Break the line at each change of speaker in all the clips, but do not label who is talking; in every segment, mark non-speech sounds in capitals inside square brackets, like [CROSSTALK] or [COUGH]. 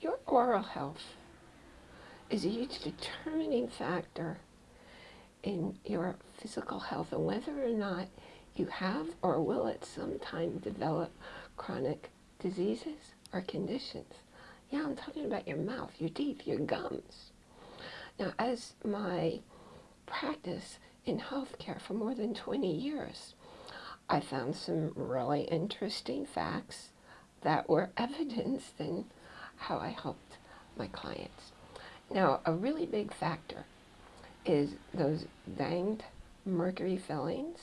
Your oral health is a huge determining factor in your physical health and whether or not you have or will at some time develop chronic diseases or conditions. Yeah, I'm talking about your mouth, your teeth, your gums. Now, as my practice in healthcare for more than 20 years, I found some really interesting facts that were [LAUGHS] evidenced in how I helped my clients. Now, a really big factor is those danged mercury fillings.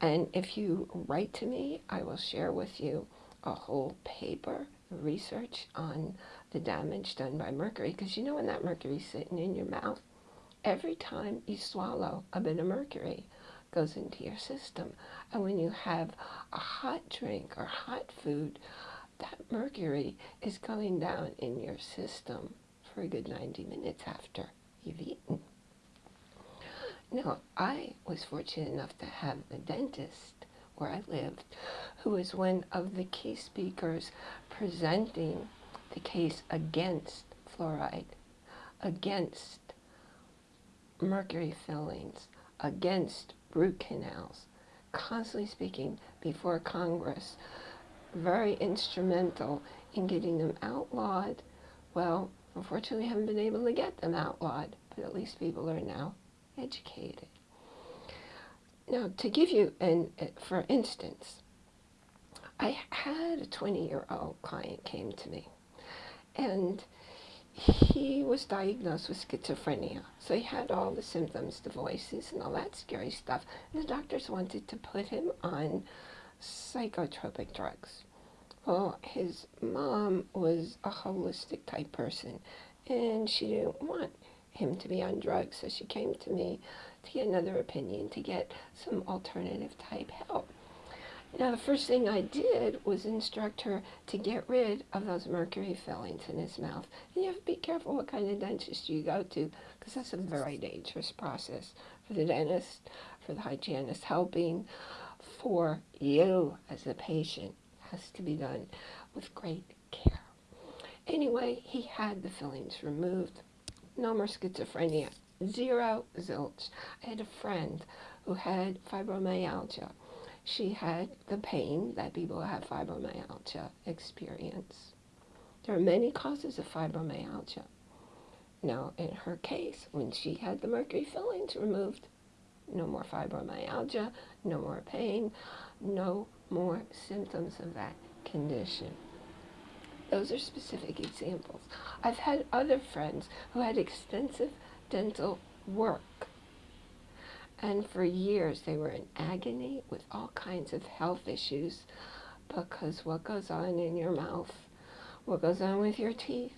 And if you write to me, I will share with you a whole paper research on the damage done by mercury. Because you know when that mercury's sitting in your mouth, every time you swallow a bit of mercury goes into your system. And when you have a hot drink or hot food, that mercury is going down in your system for a good 90 minutes after you've eaten. Now, I was fortunate enough to have a dentist where I lived who was one of the key speakers presenting the case against fluoride, against mercury fillings, against root canals, constantly speaking before Congress, very instrumental in getting them outlawed. Well, unfortunately, haven't been able to get them outlawed, but at least people are now educated. Now, to give you an, eh, for instance, I had a 20-year-old client came to me, and he was diagnosed with schizophrenia. So he had all the symptoms, the voices, and all that scary stuff. And the doctors wanted to put him on psychotropic drugs. Well, his mom was a holistic type person, and she didn't want him to be on drugs, so she came to me to get another opinion, to get some alternative type help. Now, the first thing I did was instruct her to get rid of those mercury fillings in his mouth. And you have to be careful what kind of dentist you go to, because that's a very dangerous process for the dentist, for the hygienist helping, for you as a patient. Has to be done with great care. Anyway, he had the fillings removed. No more schizophrenia. Zero zilch. I had a friend who had fibromyalgia she had the pain that people who have fibromyalgia experience. There are many causes of fibromyalgia. Now, in her case, when she had the mercury fillings removed, no more fibromyalgia, no more pain, no more symptoms of that condition. Those are specific examples. I've had other friends who had extensive dental work and for years they were in agony with all kinds of health issues because what goes on in your mouth, what goes on with your teeth,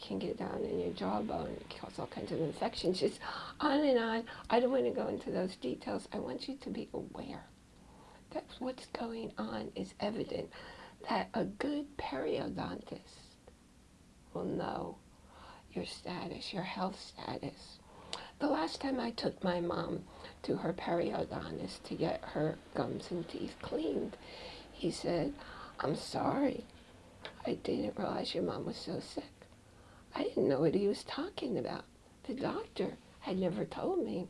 can get down in your jawbone, it cause all kinds of infections, just on and on. I don't want to go into those details. I want you to be aware that what's going on is evident, that a good periodontist will know your status, your health status. The last time I took my mom to her periodontist to get her gums and teeth cleaned. He said, I'm sorry. I didn't realize your mom was so sick. I didn't know what he was talking about. The doctor had never told me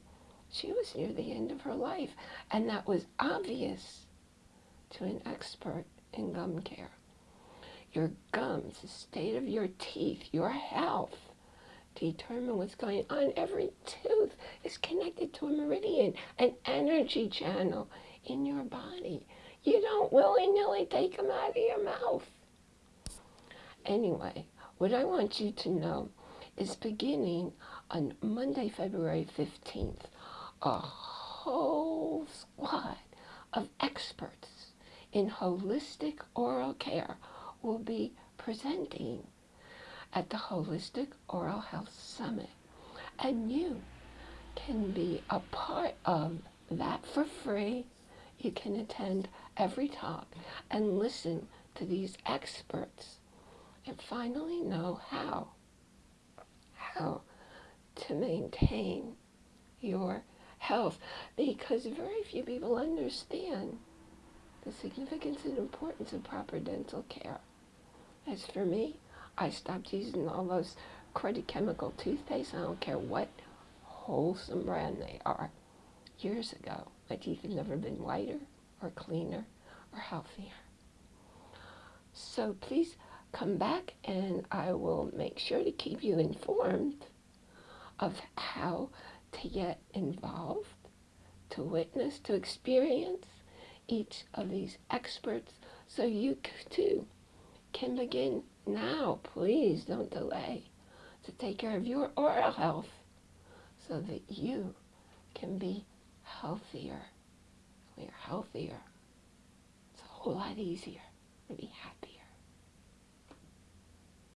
she was near the end of her life, and that was obvious to an expert in gum care. Your gums, the state of your teeth, your health determine what's going on. Every tooth is connected to a meridian, an energy channel in your body. You don't willy-nilly take them out of your mouth. Anyway, what I want you to know is beginning on Monday, February 15th, a whole squad of experts in holistic oral care will be presenting at the Holistic Oral Health Summit. And you can be a part of that for free. You can attend every talk and listen to these experts and finally know how, how to maintain your health because very few people understand the significance and importance of proper dental care. As for me, I stopped using all those cruddy chemical toothpaste. I don't care what wholesome brand they are. Years ago, my teeth have never been whiter or cleaner or healthier. So please come back and I will make sure to keep you informed of how to get involved, to witness, to experience each of these experts so you too can begin now. Please don't delay to take care of your oral health so that you can be healthier. When you're healthier, it's a whole lot easier to be happier.